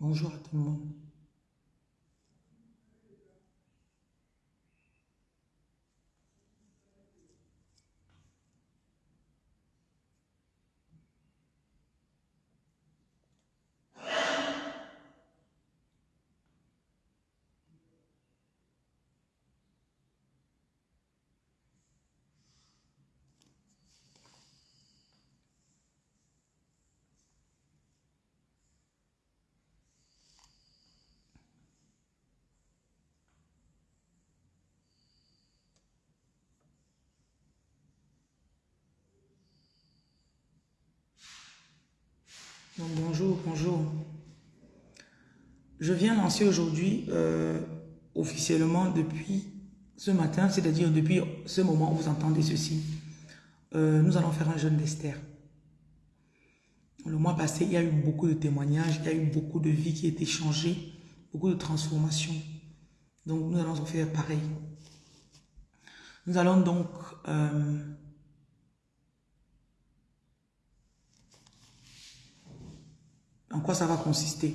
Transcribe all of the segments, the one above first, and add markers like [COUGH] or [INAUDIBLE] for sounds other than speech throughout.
Bonjour à tout le monde. Bonjour, bonjour. Je viens lancer aujourd'hui euh, officiellement depuis ce matin, c'est-à-dire depuis ce moment où vous entendez ceci. Euh, nous allons faire un jeûne d'Esther. Le mois passé, il y a eu beaucoup de témoignages, il y a eu beaucoup de vies qui été changées, beaucoup de transformations. Donc nous allons en faire pareil. Nous allons donc euh, En quoi ça va consister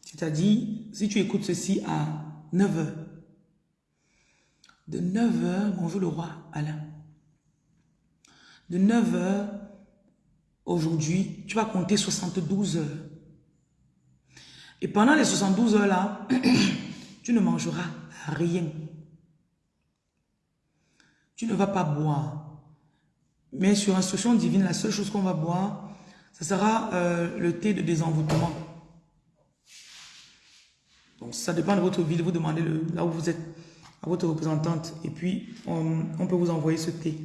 C'est-à-dire, si tu écoutes ceci à 9h, de 9h, bonjour le roi Alain, de 9h, aujourd'hui, tu vas compter 72 heures. Et pendant les 72 heures là, [COUGHS] tu ne mangeras rien. Tu ne vas pas boire. Mais sur instruction divine, la seule chose qu'on va boire, ce sera euh, le thé de désenvoûtement. Donc ça dépend de votre vie, de vous demander là où vous êtes, à votre représentante. Et puis, on, peut vous envoyer ce thé.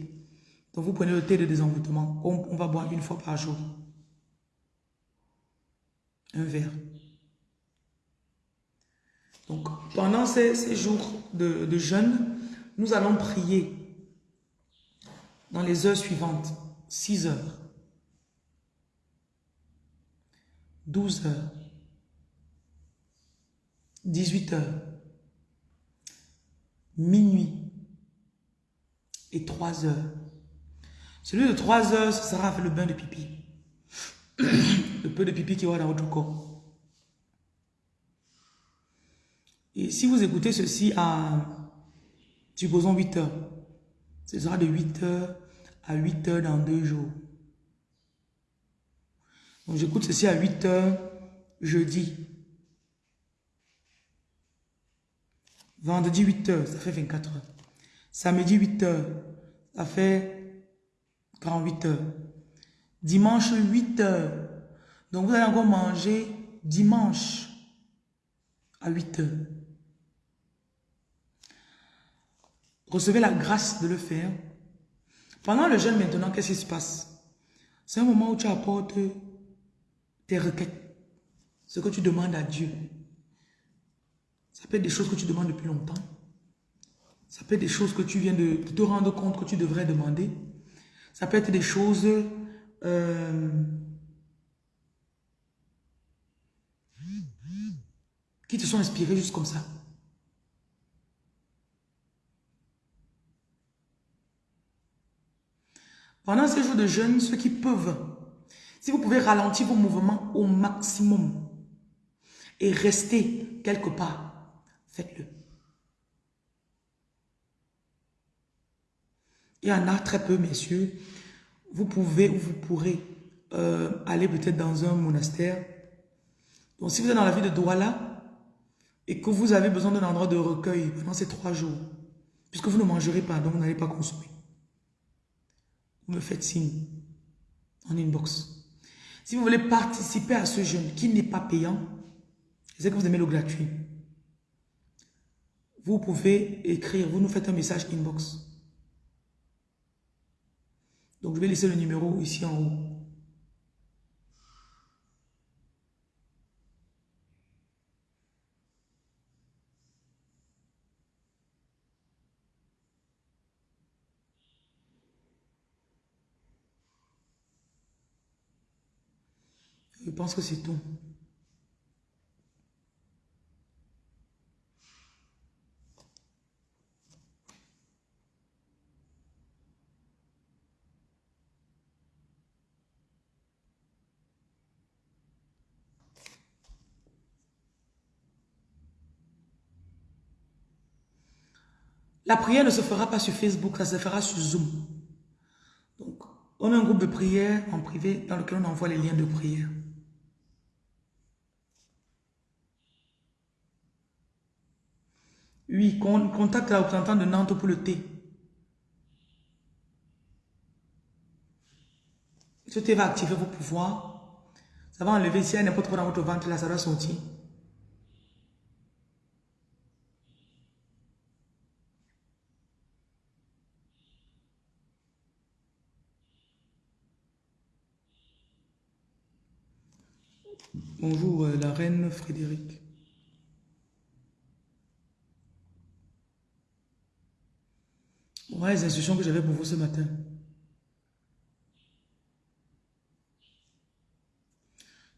Donc vous prenez le thé de désenvoûtement. On, va boire une fois par jour. Un verre. Donc pendant ces, jours de, de jeûne, nous allons prier dans les heures suivantes. 6 heures. 12 heures, 18 heures, minuit et 3 heures. Celui de 3 heures, ce sera le bain de pipi. [COUGHS] le peu de pipi qui va dans votre corps. Et si vous écoutez ceci à, supposons 8 heures, ce sera de 8 heures à 8 heures dans deux jours. Donc j'écoute ceci à 8 heures jeudi. Vendredi 8 heures, ça fait 24 heures. Samedi 8 heures, ça fait 48 heures. Dimanche 8 heures. Donc vous allez encore manger dimanche à 8 heures. Recevez la grâce de le faire. Pendant le jeûne maintenant, qu'est-ce qui se passe? C'est un moment où tu apportes tes requêtes, ce que tu demandes à Dieu. Ça peut être des choses que tu demandes depuis longtemps. Ça peut être des choses que tu viens de te rendre compte que tu devrais demander. Ça peut être des choses euh, qui te sont inspirées juste comme ça. Pendant ces jours de jeûne, ceux qui peuvent si vous pouvez ralentir vos mouvements au maximum et rester quelque part, faites-le. Il y en a très peu, messieurs. Vous pouvez ou vous pourrez euh, aller peut-être dans un monastère. Donc, si vous êtes dans la ville de Douala et que vous avez besoin d'un endroit de recueil pendant ces trois jours, puisque vous ne mangerez pas, donc vous n'allez pas consommer, vous me faites signe en inbox. Si vous voulez participer à ce jeûne qui n'est pas payant, sais que vous aimez le gratuit. Vous pouvez écrire, vous nous faites un message inbox. Donc, je vais laisser le numéro ici en haut. Je pense que c'est tout. La prière ne se fera pas sur Facebook, ça se fera sur Zoom. Donc, on a un groupe de prière en privé dans lequel on envoie les liens de prière. Oui, contacte la représentante de Nantes pour le thé. Ce thé va activer vos pouvoirs. Ça va enlever, si elle n'est pas trop dans votre ventre, là, ça va sortir. Bonjour, euh, la reine Frédéric. Voilà les instructions que j'avais pour vous ce matin.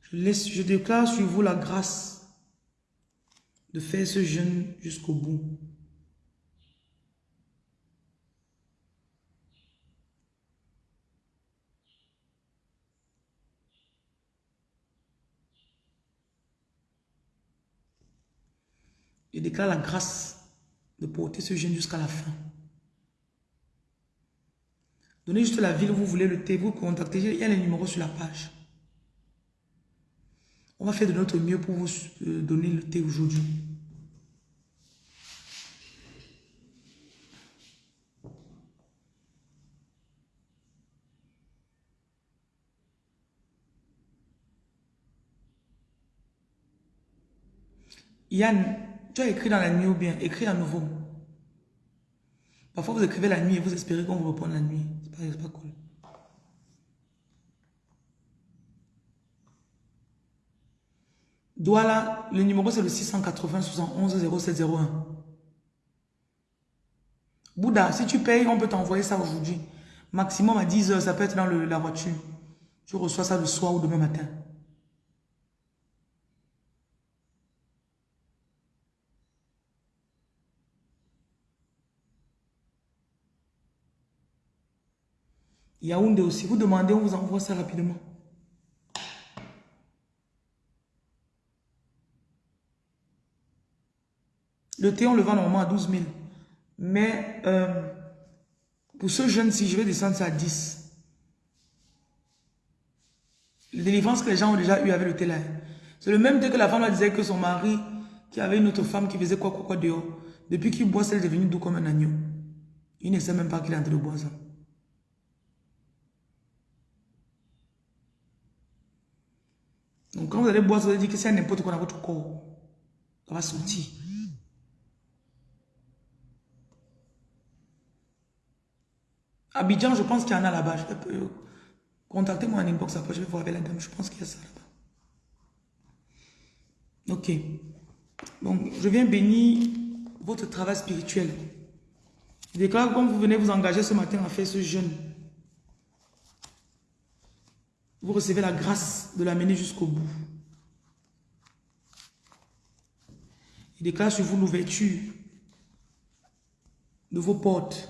Je, je déclare sur vous la grâce de faire ce jeûne jusqu'au bout. Je déclare la grâce de porter ce jeûne jusqu'à la fin. Donnez juste la ville où vous voulez le thé, vous contactez, il y a les numéros sur la page. On va faire de notre mieux pour vous euh, donner le thé aujourd'hui. Yann, tu as écrit dans la nuit ou bien? Écris à nouveau. Parfois, vous écrivez la nuit et vous espérez qu'on vous réponde la nuit. C'est pas, pas cool. Douala, le numéro c'est le 680 71 0701. Bouddha, si tu payes, on peut t'envoyer ça aujourd'hui. Maximum à 10 heures, ça peut être dans la voiture. Tu reçois ça le soir ou demain matin. Yaoundé aussi. Vous demandez, on vous envoie ça rapidement. Le thé, on le vend normalement à 12 000. Mais euh, pour ce jeune, si je vais descendre ça à 10. Les délivrances que les gens ont déjà eu avec le thé là. C'est le même thé que la femme disait que son mari, qui avait une autre femme qui faisait quoi, quoi, quoi dehors. Depuis qu'il boit, elle est devenue doux comme un agneau. Il ne sait même pas qu'il est en train de boire ça. Donc quand vous allez boire, vous allez dire que c'est n'importe quoi dans votre corps. Ça va sortir. Abidjan, je pense qu'il y en a là-bas. Contactez-moi en inbox après, je vais voir avec la dame. Je pense qu'il y a ça là-bas. Ok. Donc, je viens bénir votre travail spirituel. Je déclare comme vous venez vous engager ce matin à faire ce jeûne, vous recevez la grâce de l'amener jusqu'au bout. Il déclare sur vous l'ouverture de vos portes.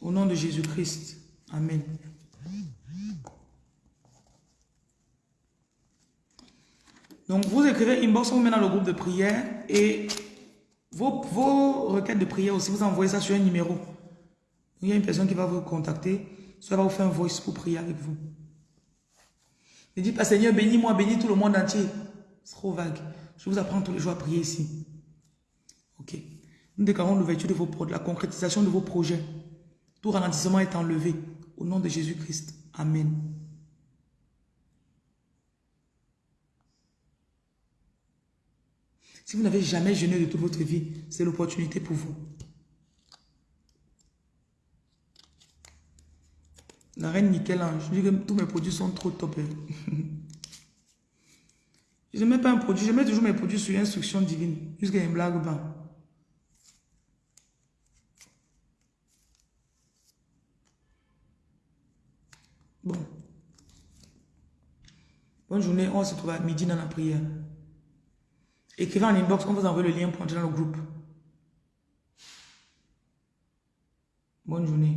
Au nom de Jésus-Christ. Amen. Donc, vous écrivez inbox, on met dans le groupe de prière et vos, vos requêtes de prière aussi, vous envoyez ça sur un numéro. Il y a une personne qui va vous contacter ça va vous faire un voice pour prier avec vous. Ne dites pas, Seigneur, bénis-moi, bénis tout le monde entier. C'est trop vague. Je vous apprends tous les jours à prier ici. Ok. Nous déclarons l'ouverture de vos projets, la concrétisation de vos projets. Tout ralentissement est enlevé. Au nom de Jésus-Christ. Amen. Si vous n'avez jamais jeûné de toute votre vie, c'est l'opportunité pour vous. Reine nickel que tous mes produits sont trop top. Hein. [LAUGHS] je mets pas un produit, je mets toujours mes produits sur instruction divine. Jusqu'à une blague pas. Bon. Bonne journée. On se retrouve à midi dans la prière. Écrivez en inbox, on vous envoie le lien pour entrer dans le groupe. Bonne journée.